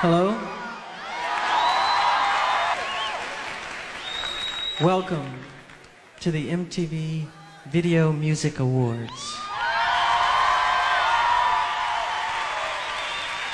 Hello? Welcome to the MTV Video Music Awards.